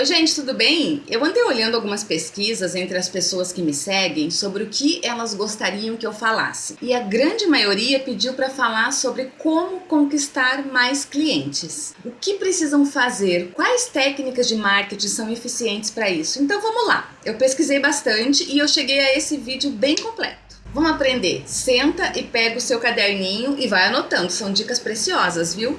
Oi gente, tudo bem? Eu andei olhando algumas pesquisas entre as pessoas que me seguem sobre o que elas gostariam que eu falasse. E a grande maioria pediu para falar sobre como conquistar mais clientes. O que precisam fazer? Quais técnicas de marketing são eficientes para isso? Então vamos lá. Eu pesquisei bastante e eu cheguei a esse vídeo bem completo. Vamos aprender. Senta e pega o seu caderninho e vai anotando. São dicas preciosas, viu?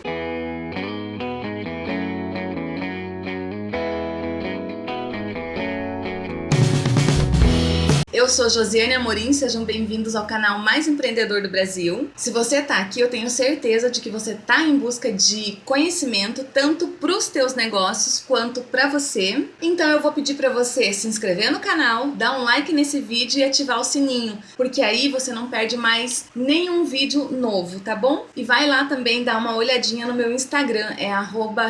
Eu sou Josiane Amorim, sejam bem-vindos ao canal mais empreendedor do Brasil. Se você está aqui, eu tenho certeza de que você está em busca de conhecimento tanto para os teus negócios quanto para você. Então eu vou pedir para você se inscrever no canal, dar um like nesse vídeo e ativar o sininho, porque aí você não perde mais nenhum vídeo novo, tá bom? E vai lá também dar uma olhadinha no meu Instagram, é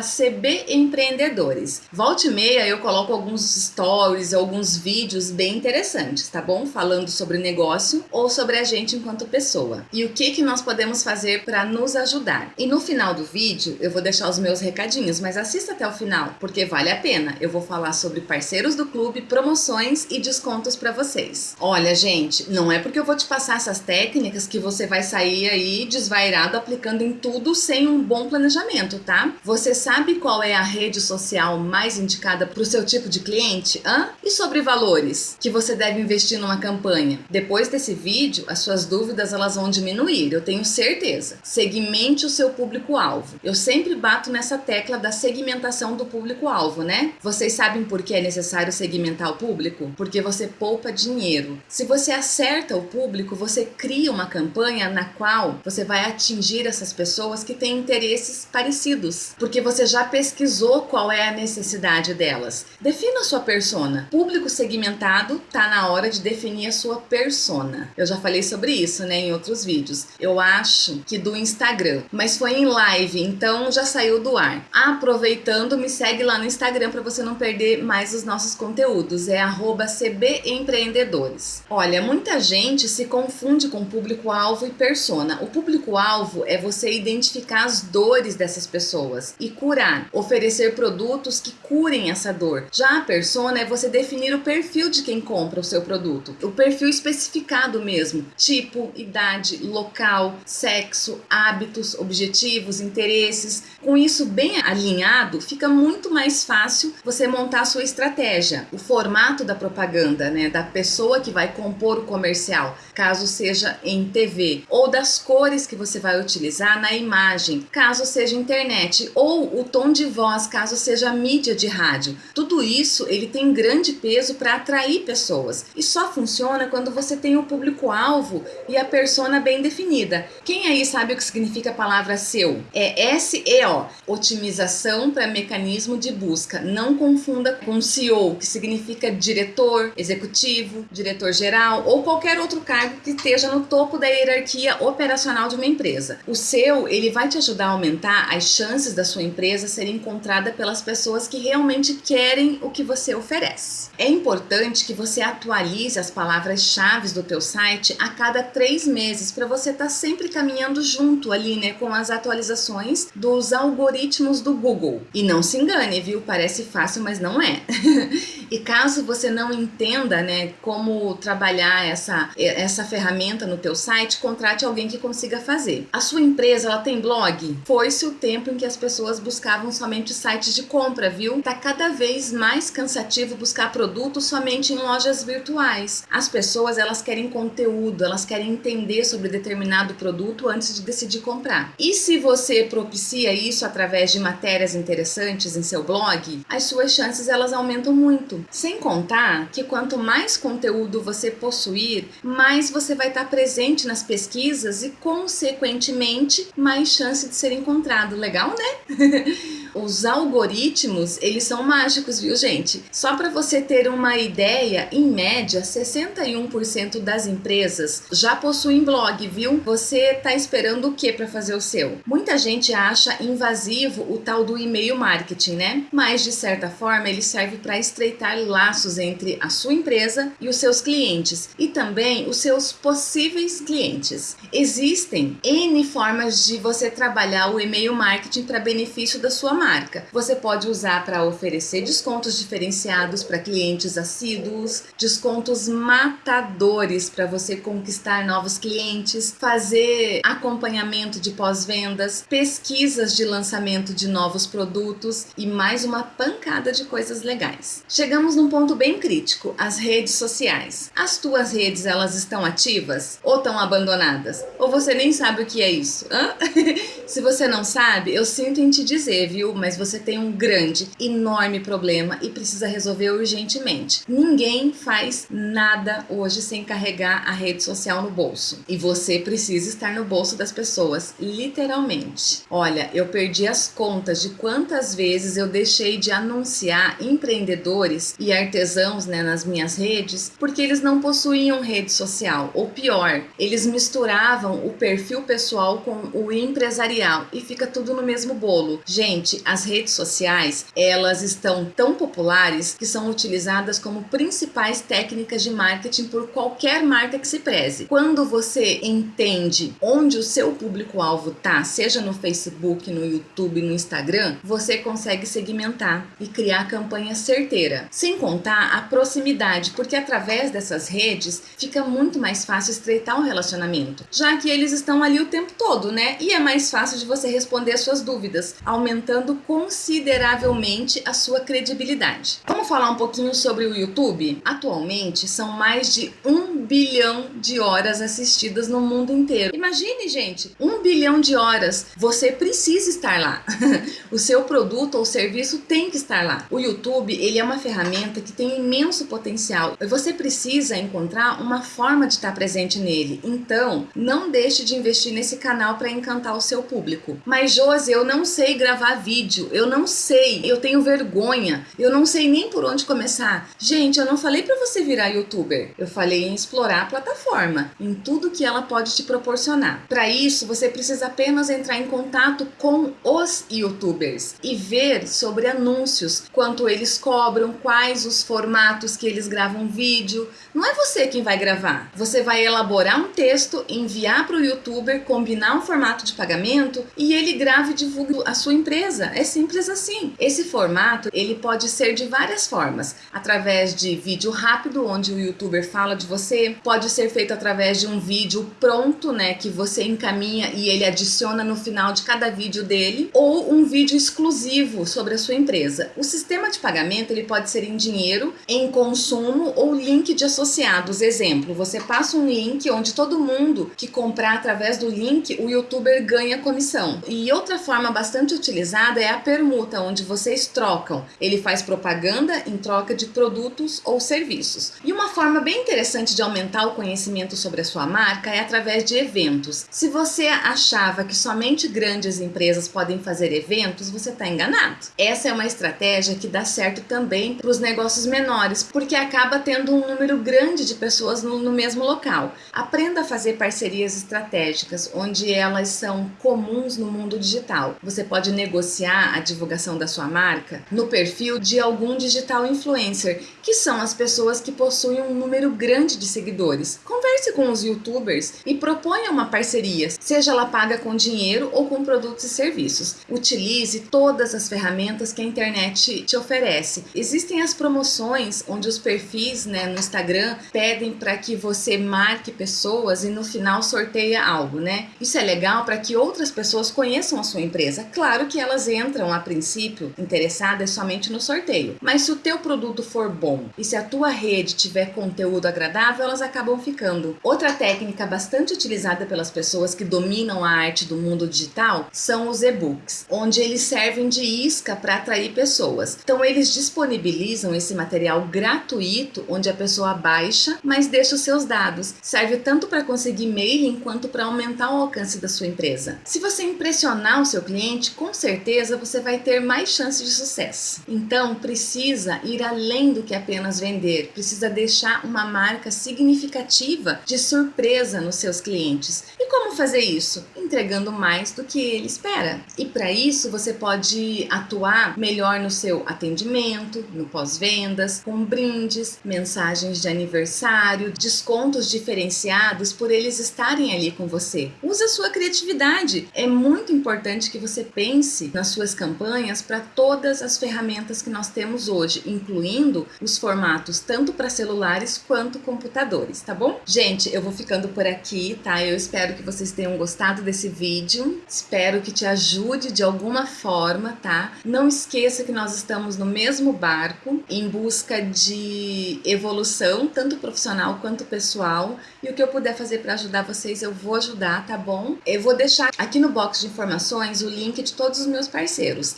@cbempreendedores. Volte e meia eu coloco alguns stories, alguns vídeos bem interessantes, tá bom? Falando sobre negócio ou sobre a gente enquanto pessoa. E o que, que nós podemos fazer para nos ajudar. E no final do vídeo eu vou deixar os meus recadinhos, mas assista até o final, porque vale a pena. Eu vou falar sobre parceiros do clube, promoções e descontos para vocês. Olha, gente, não é porque eu vou te passar essas técnicas que você vai sair aí desvairado aplicando em tudo sem um bom planejamento, tá? Você sabe qual é a rede social mais indicada para o seu tipo de cliente? Hã? E sobre valores que você deve investir investir numa campanha. Depois desse vídeo, as suas dúvidas elas vão diminuir, eu tenho certeza. Segmente o seu público-alvo. Eu sempre bato nessa tecla da segmentação do público-alvo, né? Vocês sabem por que é necessário segmentar o público? Porque você poupa dinheiro. Se você acerta o público, você cria uma campanha na qual você vai atingir essas pessoas que têm interesses parecidos, porque você já pesquisou qual é a necessidade delas. Defina a sua persona. Público segmentado tá na hora de definir a sua persona. Eu já falei sobre isso, né, em outros vídeos. Eu acho que do Instagram, mas foi em live, então já saiu do ar. Aproveitando, me segue lá no Instagram para você não perder mais os nossos conteúdos. É @cbempreendedores. Olha, muita gente se confunde com público-alvo e persona. O público-alvo é você identificar as dores dessas pessoas e curar, oferecer produtos que curem essa dor. Já a persona é você definir o perfil de quem compra o seu produto O perfil especificado mesmo, tipo, idade, local, sexo, hábitos, objetivos, interesses. Com isso bem alinhado, fica muito mais fácil você montar a sua estratégia. O formato da propaganda, né, da pessoa que vai compor o comercial, caso seja em TV, ou das cores que você vai utilizar na imagem, caso seja internet, ou o tom de voz, caso seja mídia de rádio. Tudo isso ele tem grande peso para atrair pessoas. E só funciona quando você tem o público-alvo e a persona bem definida. Quem aí sabe o que significa a palavra SEO? É SEO, otimização para mecanismo de busca. Não confunda com CEO, que significa diretor, executivo, diretor geral ou qualquer outro cargo que esteja no topo da hierarquia operacional de uma empresa. O seu, ele vai te ajudar a aumentar as chances da sua empresa serem encontrada pelas pessoas que realmente querem o que você oferece. É importante que você atualize as palavras-chave do teu site a cada três meses para você estar tá sempre caminhando junto ali, né, com as atualizações dos algoritmos do Google. E não se engane, viu? Parece fácil, mas não é. e caso você não entenda, né, como trabalhar essa, essa ferramenta no teu site, contrate alguém que consiga fazer. A sua empresa, ela tem blog? Foi-se o tempo em que as pessoas buscavam somente sites de compra, viu? Tá cada vez mais cansativo buscar produtos somente em lojas virtuais. As pessoas elas querem conteúdo, elas querem entender sobre determinado produto antes de decidir comprar. E se você propicia isso através de matérias interessantes em seu blog, as suas chances elas aumentam muito. Sem contar que quanto mais conteúdo você possuir, mais você vai estar presente nas pesquisas e consequentemente mais chance de ser encontrado. Legal, né? Os algoritmos, eles são mágicos, viu gente? Só para você ter uma ideia, em média, 61% das empresas já possuem blog, viu? Você tá esperando o que para fazer o seu? Muita gente acha invasivo o tal do e-mail marketing, né? Mas de certa forma ele serve para estreitar laços entre a sua empresa e os seus clientes e também os seus possíveis clientes. Existem N formas de você trabalhar o e-mail marketing para benefício da sua marca. Você pode usar para oferecer descontos diferenciados para clientes assíduos, descontos matadores para você conquistar novos clientes, fazer acompanhamento de pós-vendas, pesquisas de lançamento de novos produtos e mais uma pancada de coisas legais. Chegamos num ponto bem crítico, as redes sociais. As tuas redes, elas estão ativas ou estão abandonadas? Ou você nem sabe o que é isso? Hã? Se você não sabe, eu sinto em te dizer, viu? Mas você tem um grande, enorme problema e precisa resolver urgentemente. Ninguém faz nada hoje sem carregar a rede social no bolso. E você precisa estar no bolso das pessoas, literalmente. Olha, eu perdi as contas de quantas vezes eu deixei de anunciar empreendedores e artesãos né, nas minhas redes porque eles não possuíam rede social. Ou pior, eles misturavam o perfil pessoal com o empresarial e fica tudo no mesmo bolo. Gente, as redes sociais, elas estão tão populares que são utilizadas como principais técnicas de marketing por qualquer marca que se preze. Quando você entende onde o seu público-alvo tá, seja no Facebook, no YouTube, no Instagram, você consegue segmentar e criar campanha certeira. Sem contar a proximidade, porque através dessas redes fica muito mais fácil estreitar um relacionamento, já que eles estão ali o tempo todo, né? E é mais fácil de você responder as suas dúvidas, aumentando consideravelmente a sua credibilidade. Vamos falar um pouquinho sobre o YouTube? Atualmente são mais de um bilhão de horas assistidas no mundo inteiro. Imagine, gente, um bilhão de horas. Você precisa estar lá. o seu produto ou serviço tem que estar lá. O YouTube, ele é uma ferramenta que tem imenso potencial. Você precisa encontrar uma forma de estar presente nele. Então, não deixe de investir nesse canal para encantar o seu público. Mas, Josi, eu não sei gravar vídeo. Eu não sei. Eu tenho vergonha. Eu não sei nem por onde começar. Gente, eu não falei para você virar youtuber. Eu falei em explorar a plataforma, em tudo que ela pode te proporcionar. Para isso, você precisa apenas entrar em contato com os youtubers e ver sobre anúncios, quanto eles cobram, quais os formatos que eles gravam vídeo. Não é você quem vai gravar. Você vai elaborar um texto, enviar para o youtuber, combinar um formato de pagamento e ele grava e divulga a sua empresa. É simples assim. Esse formato, ele pode ser de várias formas. Através de vídeo rápido, onde o youtuber fala de você. Pode ser feito através de um vídeo pronto, né, que você encaminha e ele adiciona no final de cada vídeo dele. Ou um vídeo exclusivo sobre a sua empresa. O sistema de pagamento, ele pode ser em dinheiro, em consumo ou link de associados. Exemplo, você passa um link onde todo mundo que comprar através do link, o youtuber ganha comissão. E outra forma bastante utilizada é a permuta, onde vocês trocam. Ele faz propaganda em troca de produtos ou serviços. E uma forma bem interessante de aumentar o conhecimento sobre a sua marca é através de eventos. Se você achava que somente grandes empresas podem fazer eventos, você está enganado. Essa é uma estratégia que dá certo também para os negócios menores, porque acaba tendo um número grande de pessoas no, no mesmo local. Aprenda a fazer parcerias estratégicas, onde elas são comuns no mundo digital. Você pode negociar a divulgação da sua marca no perfil de algum digital influencer, que são as pessoas que possuem um número grande de seguidores. Converse com os youtubers e proponha uma parceria, seja ela paga com dinheiro ou com produtos e serviços. Utilize todas as ferramentas que a internet te oferece. Existem as promoções onde os perfis né, no Instagram pedem para que você marque pessoas e no final sorteia algo, né? Isso é legal para que outras pessoas conheçam a sua empresa. Claro que elas entram a princípio interessadas somente no sorteio, mas se o teu produto for bom e se a tua rede tiver conteúdo agradável, elas acabam ficando. Outra técnica bastante utilizada pelas pessoas que dominam a arte do mundo digital são os e-books, onde eles servem de isca para atrair pessoas. Então eles disponibilizam esse material gratuito, onde a pessoa baixa, mas deixa os seus dados. Serve tanto para conseguir mailing quanto para aumentar o alcance da sua empresa. Se você impressionar o seu cliente, com certeza você vai ter mais chances de sucesso. Então precisa ir além do que apenas vender, precisa deixar uma marca significativa de surpresa nos seus clientes. E como fazer isso? entregando mais do que ele espera. E para isso você pode atuar melhor no seu atendimento, no pós-vendas, com brindes, mensagens de aniversário, descontos diferenciados por eles estarem ali com você. Use a sua criatividade. É muito importante que você pense nas suas campanhas para todas as ferramentas que nós temos hoje, incluindo os formatos tanto para celulares quanto computadores, tá bom? Gente, eu vou ficando por aqui, tá? Eu espero que vocês tenham gostado desse vídeo. Espero que te ajude de alguma forma, tá? Não esqueça que nós estamos no mesmo barco em busca de evolução, tanto profissional quanto pessoal. E o que eu puder fazer para ajudar vocês, eu vou ajudar, tá bom? Eu vou deixar aqui no box de informações o link de todos os meus parceiros.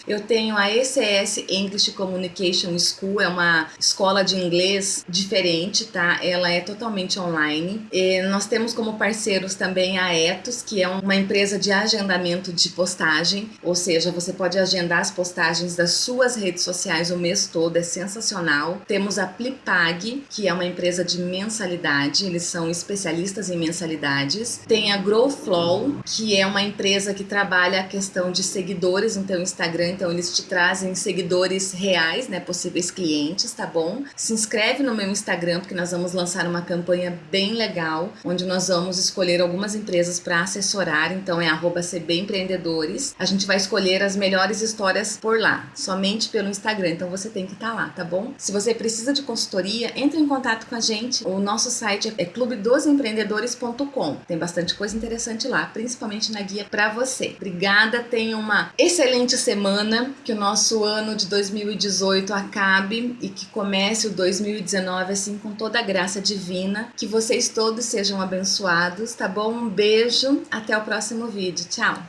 Eu tenho a ECS English Communication School, é uma escola de inglês diferente, tá? Ela é totalmente online. E nós temos como parceiros também a Etos, que é uma empresa de agendamento de postagem, ou seja, você pode agendar as postagens das suas redes sociais o mês todo, é sensacional. Temos a Plipag, que é uma empresa de mensalidade, eles são especialistas em mensalidades. Tem a Growflow, que é uma empresa que trabalha a questão de seguidores no teu Instagram, então eles te trazem seguidores reais, né, possíveis clientes, tá bom? Se inscreve no meu Instagram, porque nós vamos lançar uma campanha bem legal, onde nós vamos escolher algumas empresas para assessorar, então é cbempreendedores. A gente vai escolher as melhores histórias por lá, somente pelo Instagram, então você tem que estar tá lá, tá bom? Se você precisa de consultoria, entre em contato com a gente. O nosso site é clubedosempreendedores.com. Tem bastante coisa interessante lá, principalmente na guia para você. Obrigada, tenha uma excelente semana, que o nosso ano de 2018 acabe e que comece o 2019 assim com toda a graça divina. Que vocês todos sejam abençoados, tá bom? Um beijo, até o próximo vídeo. Tchau!